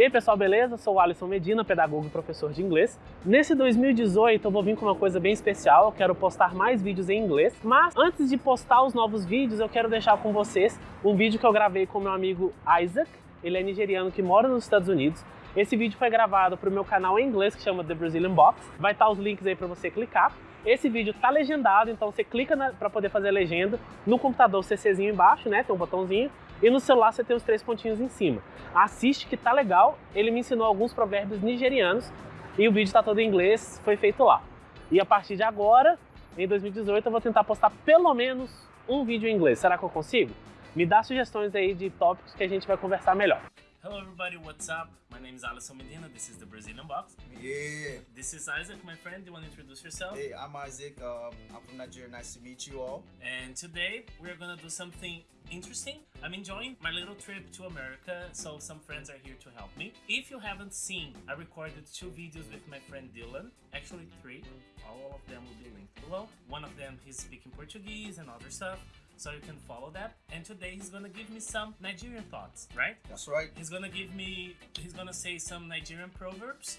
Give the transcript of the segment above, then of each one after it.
E aí pessoal, beleza? Sou o Alisson Medina, pedagogo e professor de inglês. Nesse 2018 eu vou vir com uma coisa bem especial, eu quero postar mais vídeos em inglês, mas antes de postar os novos vídeos eu quero deixar com vocês um vídeo que eu gravei com meu amigo Isaac, ele é nigeriano que mora nos Estados Unidos. Esse vídeo foi gravado para o meu canal em inglês que chama The Brazilian Box, vai estar os links aí para você clicar. Esse vídeo tá legendado, então você clica para poder fazer a legenda. No computador, CCzinho embaixo, né? Tem um botãozinho. E no celular você tem os três pontinhos em cima. Assiste que tá legal. Ele me ensinou alguns provérbios nigerianos e o vídeo tá todo em inglês, foi feito lá. E a partir de agora, em 2018, eu vou tentar postar pelo menos um vídeo em inglês. Será que eu consigo? Me dá sugestões aí de tópicos que a gente vai conversar melhor. Hello everybody, what's up? My name is Alisson Medina, this is the Brazilian Box. Yeah. This is Isaac, my friend, do you want to introduce yourself? Hey, I'm Isaac. Um, I'm from Nigeria. Nice to meet you all. And today we're gonna do something interesting. I'm enjoying my little trip to America, so some friends are here to help me. If you haven't seen, I recorded two videos with my friend Dylan, actually three. All of them will be linked below. One of them he's speaking Portuguese and other stuff so you can follow that. And today he's gonna give me some Nigerian thoughts, right? That's right. He's gonna give me, he's gonna say some Nigerian proverbs,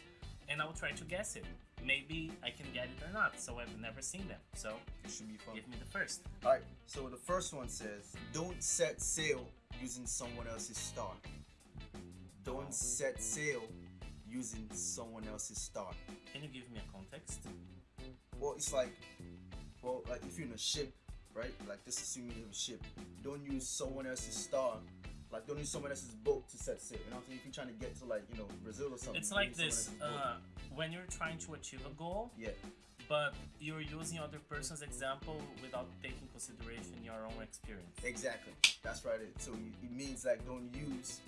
and I'll try to guess it. Maybe I can get it or not, so I've never seen them. So It should be fun. give me the first. All right. So the first one says, "Don't set sail using someone else's star." Don't set sail using someone else's star. Can you give me a context? Well, it's like, well, like if you're in a ship, right? Like just assuming you have a ship, don't use someone else's star. Like don't use someone else's boat to set sail. You know what I'm saying? If you're trying to get to like you know Brazil or something, It's like this uh, when you're trying to achieve a goal, yeah. but you're using other person's example without taking consideration your own experience. Exactly. That's right. It. So it means like don't use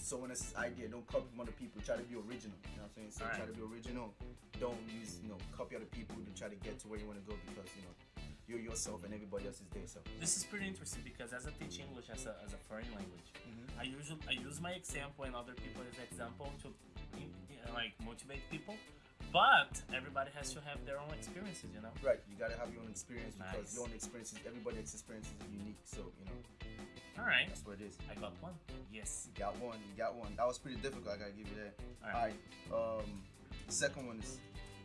someone else's idea. Don't copy from other people. Try to be original. You know what I'm saying? So Alright. try to be original. Don't use you know copy other people to try to get to where you want to go because you know you're yourself and everybody else is there. So This is pretty interesting because as I teach English as a, as a foreign language, Mhm. I usually I use my example and other people's example to like motivate people. But everybody has to have their own experiences, you know. right, you gotta have your own experience because your own experiences, everybody's experiences is unique. So you know All right, that's what it is. I got one. Yes. You got one. You got one. That was pretty difficult. I gotta give you that. All All right. right. Um, second one is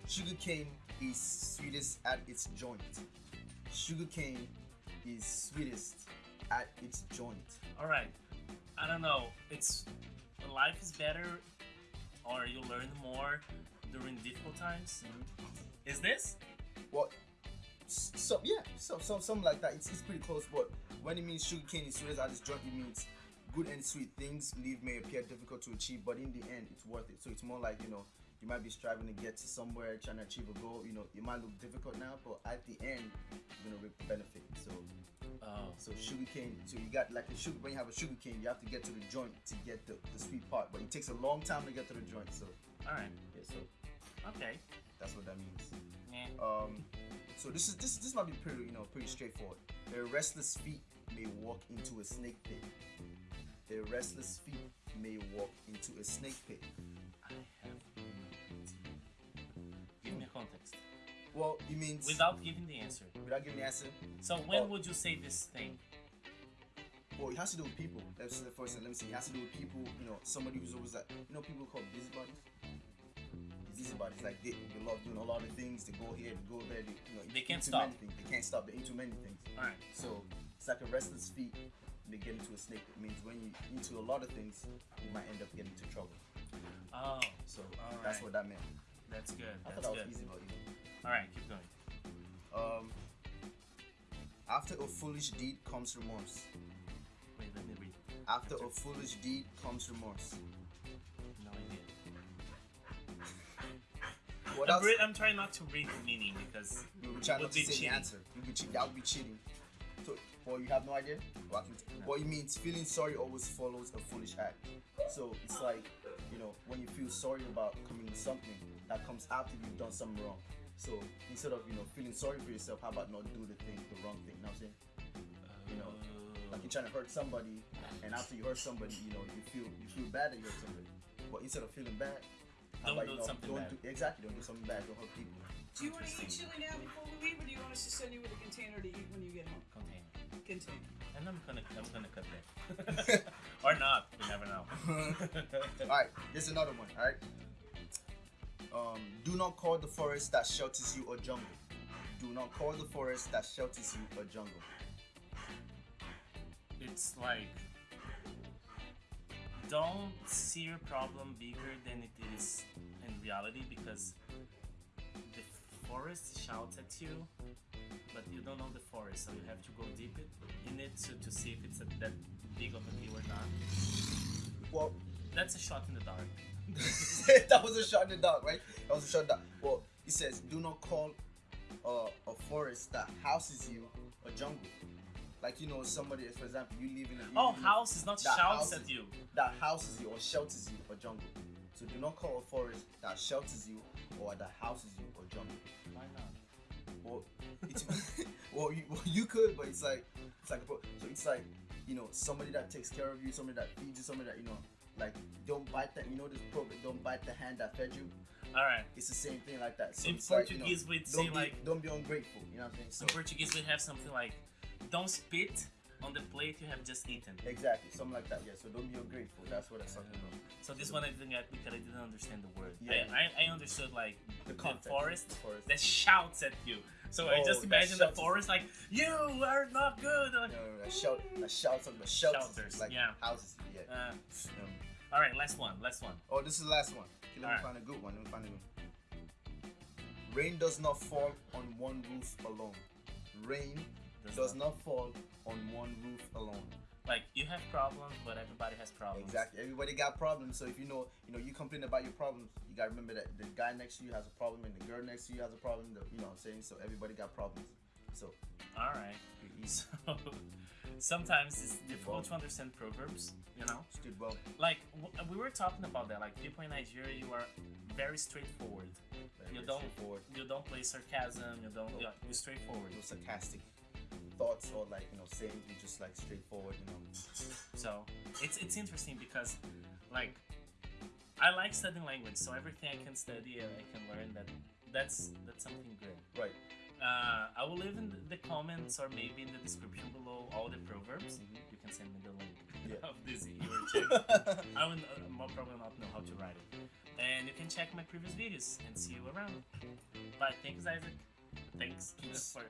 sugarcane is sweetest at its joint. Sugarcane is sweetest at its joint. All right. I don't know. It's life is better, or you learn more during difficult times. Mm-hmm. Is this? Well, s- some yeah, so, some something like that. It's, it's pretty close, but when it means sugarcane is sweetest at its joint, it means good and sweet things leave may appear difficult to achieve, but in the end, it's worth it. So it's more like you know. You might be striving to get to somewhere, trying to achieve a goal. You know, it might look difficult now, but at the end, you're gonna reap the benefit. So, Oh, so sugarcane. So you got like a sugar. When you have a sugarcane, you have to get to the joint to get the, the sweet part, but it takes a long time to get to the joint. So, all right. yeah, so Okay. that's what that means. Yeah. Um, so this is this this might be pretty you know pretty straightforward. A restless feet may walk into a snake pit. A restless feet may walk into a snake pit. Well, it means without giving the answer. without giving the answer. So when Oh. would you say this thing? Well, it has to do with people. Let's say first. Let me see. It has to do with people. You know, somebody who's always like you know people called busybodies. Busybodies like they, they love doing a lot of things. They go here, they go there. They, you know, They can't stop. They can't stop. They're into many things. All right. So it's like a restless feet. They get into a snake. It means when you into a lot of things, you might end up getting into trouble. Oh, So All that's right. what that meant. that's good. I That's thought that good. was easy, but easy. All right, keep going. Um, after a foolish deed comes remorse. Wait, let me read. After a foolish deed comes remorse. No idea. What I'm, I'm trying not to read the meaning because you'll be trying not to say the cheating. answer. You'll be cheating. That would be cheating. So, well, you have no idea. Can- No. What it means, feeling sorry always follows a foolish act. So it's like, you know, when you feel sorry about committing something, that comes after you've done something wrong. So instead of you know feeling sorry for yourself, how about not do the thing, the wrong thing? You know what I'm saying? You know, Like you're trying to hurt somebody, and after you hurt somebody, you know, you feel you feel bad that you hurt somebody. But instead of feeling bad, how Don't about, do you know, something don't bad. Do, exactly, don't do something bad. Don't hurt people. Do you want to eat chili now before we leave, or do you want us to send you with a container to eat when you get home? container. Continue. And I'm gonna I'm gonna cut that. or not. You never know. All right, there's another one. All right. Um, do not call the forest that shelters you a jungle. Do not call the forest that shelters you a jungle. it's like don't see your problem bigger than it is in reality because the forest shouts at you but you don't know the forest so you have to go deep in it to, to see if it's a, that big of a deal or not Well, that's a shot in the dark that was a shot in the dark, right? That was a shot in the dark. Well, it says, do not call uh, a forest that houses you a jungle. Like you know, somebody, for example, you live in a oh house is not shouts at you that houses you or shelters you a jungle. So do not call a forest that shelters you or that houses you a jungle. why not Well, it's, well, you, well, you could, but it's like it's like a so it's like you know somebody that takes care of you, somebody that feeds you, somebody that you know like don't bite that you know this program don't bite the hand that fed you. all right It's the same thing like that. So In it's like, you know, Portuguese, we'd don't say, be, like- don't be ungrateful. You know what I'm saying? So in portuguese we have something like don't spit on the plate you have just eaten exactly something like that. Yeah. So don't be ungrateful. That's what it's talking about. So this one I didn't get because I didn't understand the word. Yeah. I, I, I understood like The the, forest The forest. that shouts at you. So I Oh, just imagine the forest like you are not good. Like, No, no, no, shout, that shouts on the shelters, Shelters, like yeah. houses. Yeah. Uh, all right, last one, last one. oh, this is the last one. Okay, let me Alright. find a good one. Let me find a good one. Rain does not fall on one roof alone. Rain Does does not- not fall on one roof alone. Like you have problems, but everybody has problems. Exactly. Everybody got problems. So if you know, you know, you complain about your problems, you gotta remember that the guy next to you has a problem and the girl next to you has a problem. The, you know what I'm saying? So everybody got problems. So All right. So sometimes it's difficult to understand proverbs. You know, stood well. like w- we were talking about that. Like people in Nigeria, you are very straightforward. Very, You very don't straightforward. you don't play sarcasm. You don't. No. You're straightforward. You're sarcastic thoughts or like you know sayings. We just like straightforward. You know. So it's it's interesting because like I like studying language, so everything I can study and I can learn that that's that's something good. Right. Uh, I will leave in the comments or maybe in the description below all the proverbs. Mhm. You can send me the link Yeah. of this your check. I will uh, probably not know how to write it. And you can check my previous videos and see you around. Bye. Thanks, Isaac. Thanks Peace. for.